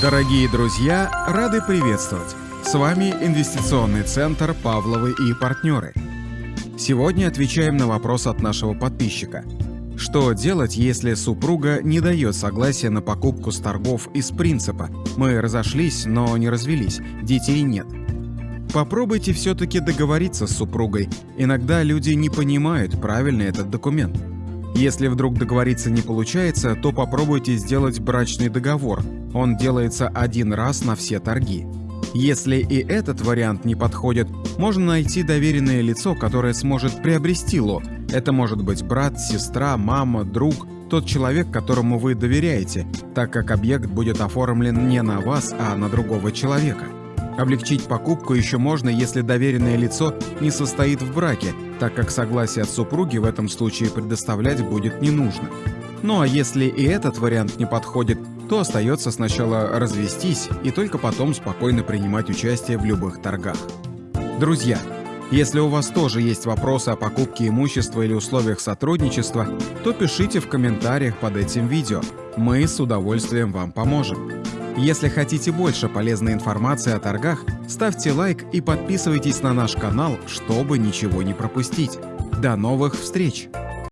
Дорогие друзья, рады приветствовать! С вами Инвестиционный центр «Павловы и партнеры». Сегодня отвечаем на вопрос от нашего подписчика. Что делать, если супруга не дает согласия на покупку с торгов из принципа «мы разошлись, но не развелись, детей нет»? Попробуйте все-таки договориться с супругой. Иногда люди не понимают, правильный этот документ. Если вдруг договориться не получается, то попробуйте сделать брачный договор. Он делается один раз на все торги. Если и этот вариант не подходит, можно найти доверенное лицо, которое сможет приобрести лот. Это может быть брат, сестра, мама, друг, тот человек, которому вы доверяете, так как объект будет оформлен не на вас, а на другого человека. Облегчить покупку еще можно, если доверенное лицо не состоит в браке, так как согласие от супруги в этом случае предоставлять будет не нужно. Ну а если и этот вариант не подходит, то остается сначала развестись и только потом спокойно принимать участие в любых торгах. Друзья, если у вас тоже есть вопросы о покупке имущества или условиях сотрудничества, то пишите в комментариях под этим видео. Мы с удовольствием вам поможем. Если хотите больше полезной информации о торгах, ставьте лайк и подписывайтесь на наш канал, чтобы ничего не пропустить. До новых встреч!